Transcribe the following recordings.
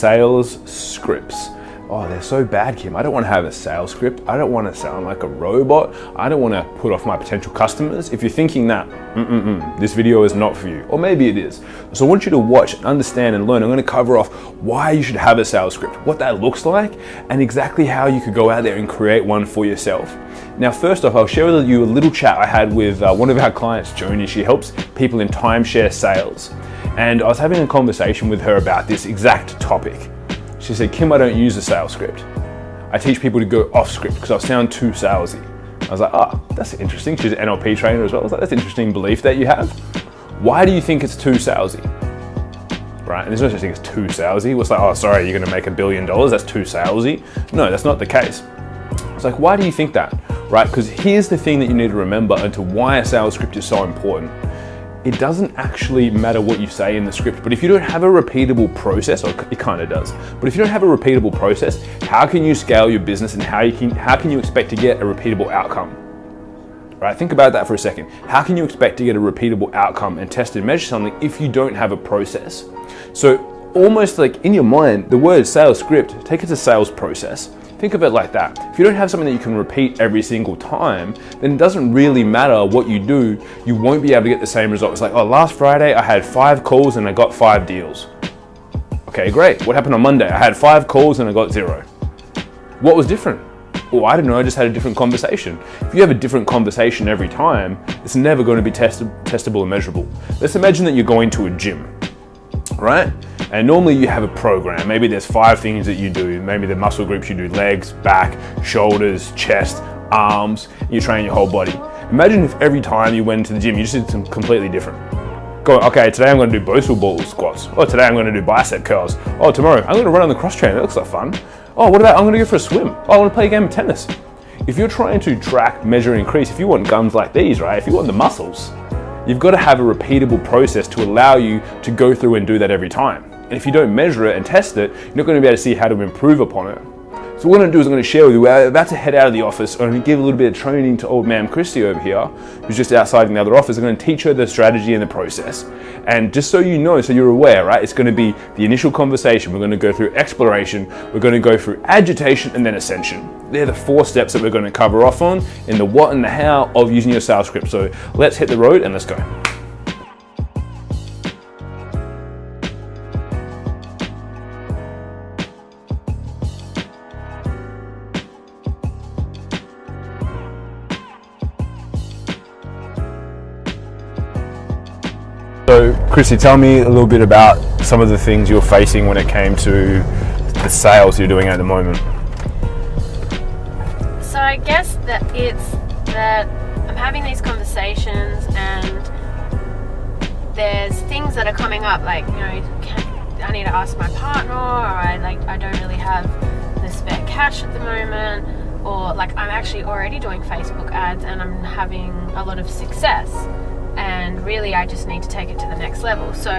sales scripts. Oh, they're so bad, Kim. I don't want to have a sales script. I don't want to sound like a robot. I don't want to put off my potential customers. If you're thinking that, mm -mm -mm, this video is not for you. Or maybe it is. So I want you to watch, and understand, and learn. I'm going to cover off why you should have a sales script, what that looks like, and exactly how you could go out there and create one for yourself. Now, first off, I'll share with you a little chat I had with uh, one of our clients, Joni. She helps people in timeshare sales. And I was having a conversation with her about this exact topic. She said, Kim, I don't use a sales script. I teach people to go off script because I sound too salesy. I was like, oh, that's interesting. She's an NLP trainer as well. I was like, that's an interesting belief that you have. Why do you think it's too salesy? Right, and there's no such thing as too salesy. It's like, oh, sorry, you're gonna make a billion dollars, that's too salesy. No, that's not the case. It's like, why do you think that? Right, because here's the thing that you need to remember into why a sales script is so important it doesn't actually matter what you say in the script, but if you don't have a repeatable process, or it kind of does, but if you don't have a repeatable process, how can you scale your business and how, you can, how can you expect to get a repeatable outcome? Right, think about that for a second. How can you expect to get a repeatable outcome and test and measure something if you don't have a process? So almost like in your mind, the word sales script, take it to sales process. Think of it like that. If you don't have something that you can repeat every single time, then it doesn't really matter what you do, you won't be able to get the same results. Like, oh, last Friday I had five calls and I got five deals. Okay, great. What happened on Monday? I had five calls and I got zero. What was different? Well, I don't know, I just had a different conversation. If you have a different conversation every time, it's never going to be test testable and measurable. Let's imagine that you're going to a gym, right? And normally you have a program. Maybe there's five things that you do. Maybe the muscle groups you do legs, back, shoulders, chest, arms. You train your whole body. Imagine if every time you went to the gym, you just did something completely different. Go, okay, today I'm going to do Bosu ball squats. Oh, today I'm going to do bicep curls. Oh, tomorrow I'm going to run on the cross trainer. That looks like fun. Oh, what about I'm going to go for a swim? Oh, I want to play a game of tennis. If you're trying to track, measure, increase, if you want guns like these, right? If you want the muscles, you've got to have a repeatable process to allow you to go through and do that every time. And if you don't measure it and test it, you're not going to be able to see how to improve upon it. So what I'm going to do is I'm going to share with you, we're about to head out of the office. I'm going to give a little bit of training to old man Christy over here, who's just outside in the other office. I'm going to teach her the strategy and the process. And just so you know, so you're aware, right, it's going to be the initial conversation. We're going to go through exploration, we're going to go through agitation and then ascension. They're the four steps that we're going to cover off on in the what and the how of using your sales script. So let's hit the road and let's go. So, Chrissy, tell me a little bit about some of the things you're facing when it came to the sales you're doing at the moment. I guess that it's that I'm having these conversations and there's things that are coming up, like, you know, I need to ask my partner, or I, like, I don't really have the spare cash at the moment, or like, I'm actually already doing Facebook ads and I'm having a lot of success and really I just need to take it to the next level. So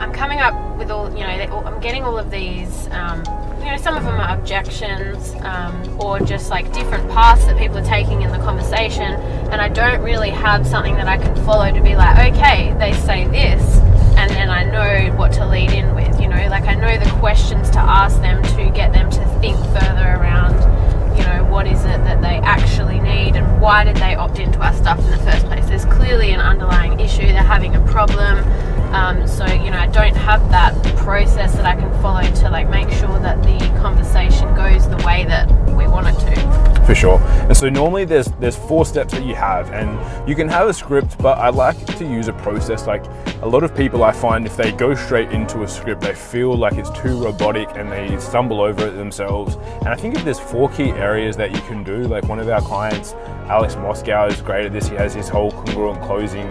I'm coming up with all, you know, I'm getting all of these, um, you know, some of them are objections um, or just like different paths that people are taking in the conversation, and I don't really have something that I can follow to be like, okay, they say this, and then I know what to lead in with, you know, like I know the questions to ask them to get them to think further around you know, what is it that they actually need and why did they opt into our stuff in the first place. There's clearly an underlying issue, they're having a problem. Um, so, you know, I don't have that process that I can follow to like make sure that the conversation goes the way that we want it to. For sure. And so normally there's there's four steps that you have and you can have a script, but I like to use a process like a lot of people I find if they go straight into a script, they feel like it's too robotic and they stumble over it themselves. And I think if there's four key areas that you can do, like one of our clients, Alex Moscow is great at this. He has his whole congruent closing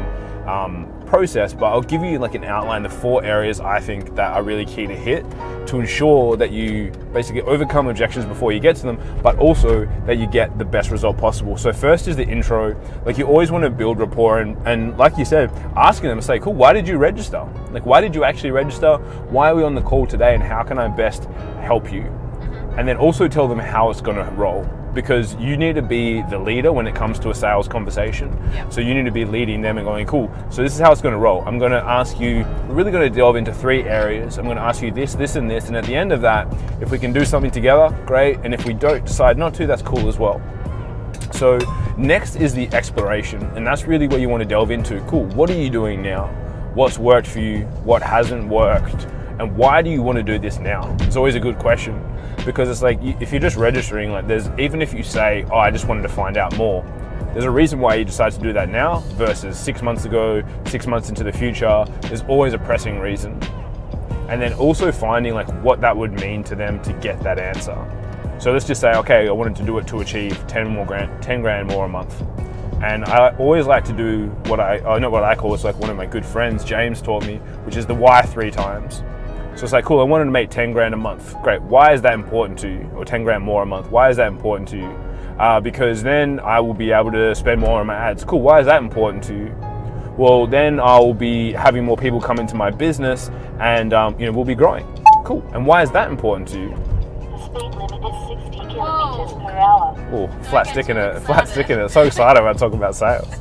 um, process, but I'll give you like an outline, the four areas I think that are really key to hit to ensure that you basically overcome objections before you get to them, but also that you get the best result possible. So first is the intro. Like you always want to build rapport and, and like you said, asking them, say, cool, why did you register? Like why did you actually register? Why are we on the call today and how can I best help you? Mm-hmm. And then also tell them how it's gonna roll because you need to be the leader when it comes to a sales conversation. Yeah. So you need to be leading them and going, cool. So this is how it's going to roll. I'm going to ask you, we're really going to delve into three areas. I'm going to ask you this, this, and this. And at the end of that, if we can do something together, great. And if we don't decide not to, that's cool as well. So next is the exploration, and that's really what you want to delve into. Cool, what are you doing now? What's worked for you? What hasn't worked? And why do you want to do this now? It's always a good question because it's like if you're just registering, like there's even if you say, "Oh, I just wanted to find out more," there's a reason why you decide to do that now versus six months ago, six months into the future. There's always a pressing reason, and then also finding like what that would mean to them to get that answer. So let's just say, okay, I wanted to do it to achieve 10 more grand, 10 grand more a month. And I always like to do what I, I know what I call, it's like one of my good friends, James taught me, which is the why three times. So it's like, cool, I wanted to make 10 grand a month. Great. Why is that important to you? Or 10 grand more a month. Why is that important to you? Uh, because then I will be able to spend more on my ads. Cool. Why is that important to you? Well, then I'll be having more people come into my business and, um, you know, we'll be growing. Cool. And why is that important to you? The speed limit is 60 kilometers per hour. Oh, flat get stick in it, flat excited. stick in it. So excited about talking about sales.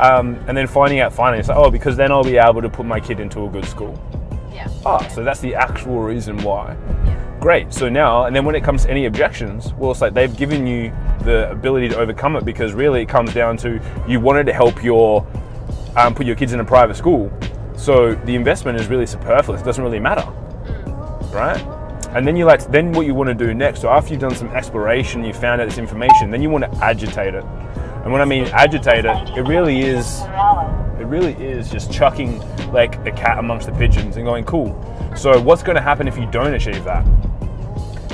Um, and then finding out finally, it's like, oh, because then I'll be able to put my kid into a good school. Yeah. Ah, so that's the actual reason why. Yeah. Great. So now, and then when it comes to any objections, well, it's like they've given you the ability to overcome it because really it comes down to you wanted to help your um, put your kids in a private school. So the investment is really superfluous. It doesn't really matter, right? And then you like then what you want to do next. So after you've done some exploration, you found out this information, then you want to agitate it. And when I mean agitate it, it really is Per hour. it really is just chucking like a cat amongst the pigeons and going, cool. So what's going to happen if you don't achieve that?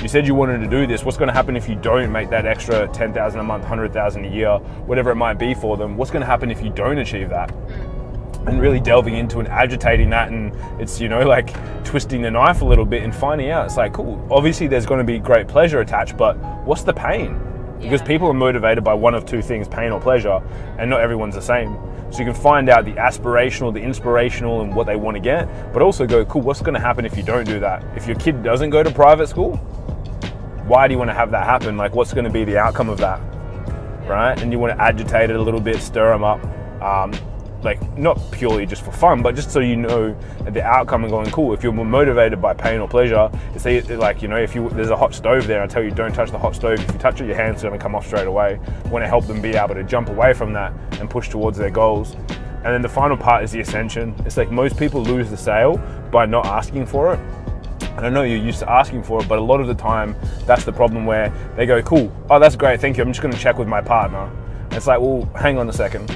You said you wanted to do this. What's going to happen if you don't make that extra 10,000 a month, 100,000 a year, whatever it might be for them? What's going to happen if you don't achieve that? And really delving into and agitating that, and it's, you know, like twisting the knife a little bit and finding out. It's like, cool, obviously there's going to be great pleasure attached, but what's the pain? Because Yeah. people are motivated by one of two things pain or pleasure, and not everyone's the same. So you can find out the aspirational, the inspirational, and what they want to get, but also go, cool, what's going to happen if you don't do that? If your kid doesn't go to private school, why do you want to have that happen? Like, what's going to be the outcome of that? Right? And you want to agitate it a little bit, stir them up. Um, like, not purely just for fun, but just so you know the outcome and going, cool, if you're more motivated by pain or pleasure, it's e- like, you know, if you there's a hot stove there, I tell you don't touch the hot stove. If you touch it, your hand's are going to come off straight away. You want to help them be able to jump away from that and push towards their goals. And then the final part is the ascension. It's like most people lose the sale by not asking for it. And I know you're used to asking for it, but a lot of the time, that's the problem where they go, cool, oh, that's great, thank you, I'm just gonna check with my partner. And it's like, well, hang on a second.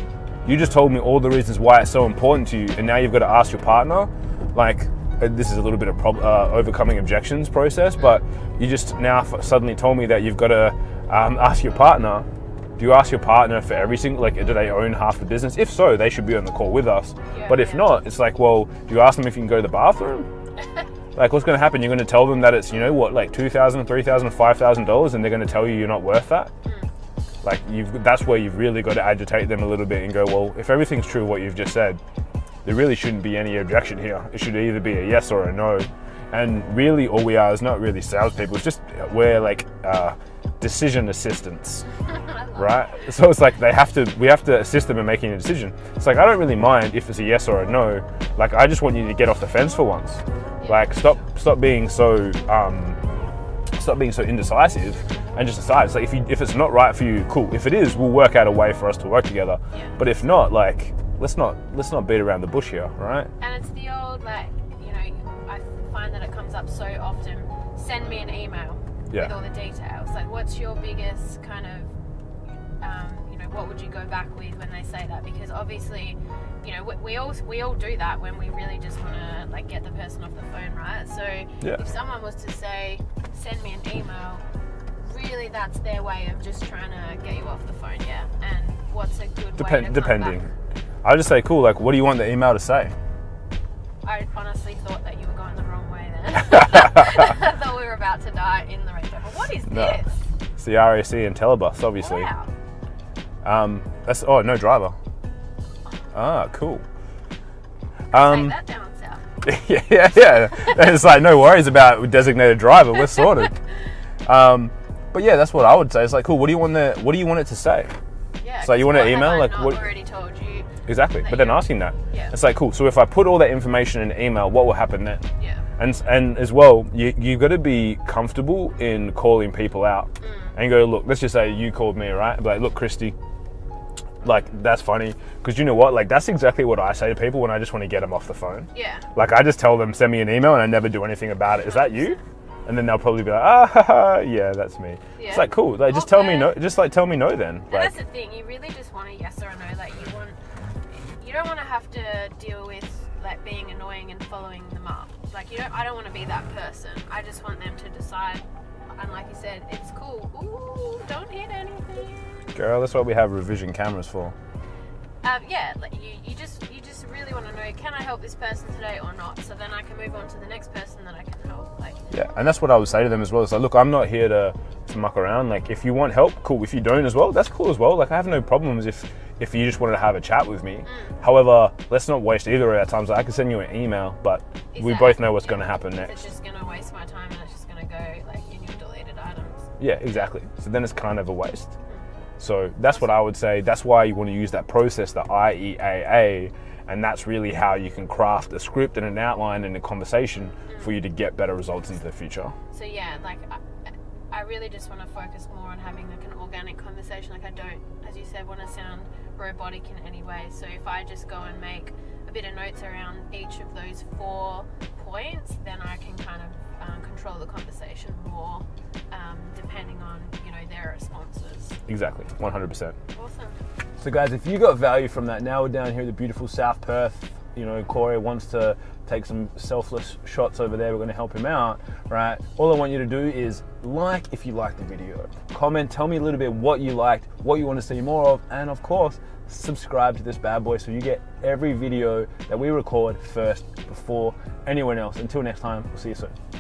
You just told me all the reasons why it's so important to you, and now you've got to ask your partner. Like, uh, this is a little bit of uh, overcoming objections process, but you just now f- suddenly told me that you've got to um, ask your partner. Do you ask your partner for every single, like, do they own half the business? If so, they should be on the call with us. Yeah, but if yeah. not, it's like, well, do you ask them if you can go to the bathroom? Like, what's going to happen? You're going to tell them that it's, you know, what, like two thousand, three thousand, five thousand dollars, and they're going to tell you you're not worth that. Like, you've that's where you've really got to agitate them a little bit and go, well, if everything's true what you've just said, there really shouldn't be any objection here. It should either be a yes or a no. And really, all we are is not really salespeople. It's just we're like uh, decision assistants right? So it's like they have to, we have to assist them in making a decision. It's like I don't really mind if it's a yes or a no. Like I just want you to get off the fence for once. Like stop, stop being so, um, stop being so indecisive, and just decide. It's like if you, if it's not right for you, cool. If it is, we'll work out a way for us to work together. Yeah. But if not, like let's not let's not beat around the bush here, right? And it's the old, like, you know, I find that it comes up so often. Send me an email Yeah. with all the details. Like, what's your biggest kind of, um, you know, what would you go back with when they say that? Because obviously, you know, we, we all we all do that when we really just want to like get the person off the phone, right? So Yeah. if someone was to say, send me an email, really that's their way of just trying to get you off the phone, yeah. And what's a good way to Depend, come depending. back? I just say, cool. Like, what do you want the email to say? I honestly thought that you were going the wrong way then. I thought we were about to die in the Range Rover. What is No. this? It's the RAC and Telebus, obviously. Wow. Um, that's oh no driver. Ah, cool. Take Um, that down south. yeah, yeah, yeah. It's like no worries about designated driver. We're sorted. Um, But yeah, that's what I would say. It's like, cool. What do you want the What do you want it to say? Yeah. So you want an email, like, what- already told you. Exactly. But then asking that, Yeah. it's like, cool. So if I put all that information in email, what will happen then? Yeah. And and as well, you you got to be comfortable in calling people out Mm. and go, look. Let's just say you called me, right? Like, look, Christy. Like that's funny because you know what? Like that's exactly what I say to people when I just want to get them off the phone. Yeah. Like I just tell them send me an email and I never do anything about it. Is that you? And then they'll probably be like, ah, ha, ha, yeah, that's me. Yeah. It's like cool. Like just tell me no. Just like tell me no then. Like that's the thing. You really just want a yes or a no. Like you want, you don't want to have to deal with like being annoying and following them up. Like you don't. I don't want to be that person. I just want them to decide. And like you said, it's cool. Ooh, don't hit anything. girl, that's what we have revision cameras for. Um, yeah, like you, you just you just really want to know can I help this person today or not? So then I can move on to the next person that I can help. Like Yeah, and that's what I would say to them as well. It's like, look, I'm not here to, to muck around. Like, if you want help, cool. If you don't as well, that's cool as well. Like, I have no problems if if you just wanted to have a chat with me. However, let's not waste either of our times. I can send you an email, but we both know what's going to happen It's next. just gonna waste my time Yeah, exactly. So then it's kind of a waste. So that's what I would say. That's why you want to use that process, the IEAA, and that's really how you can craft a script and an outline and a conversation for you to get better results into the future. So yeah, like I, I really just want to focus more on having like an organic conversation. Like I don't, as you said, want to sound robotic in any way. So if I just go and make a bit of notes around each of those four points, then I can kind of um, control the conversation more, um, depending on you know their responses. Exactly, 100%. Awesome. So, guys, if you got value from that, now we're down here in the beautiful South Perth. You know, Corey wants to take some selfless shots over there. We're going to help him out, right? All I want you to do is like if you liked the video, comment, tell me a little bit what you liked, what you want to see more of, and of course, subscribe to this bad boy so you get every video that we record first before anyone else. Until next time, we'll see you soon.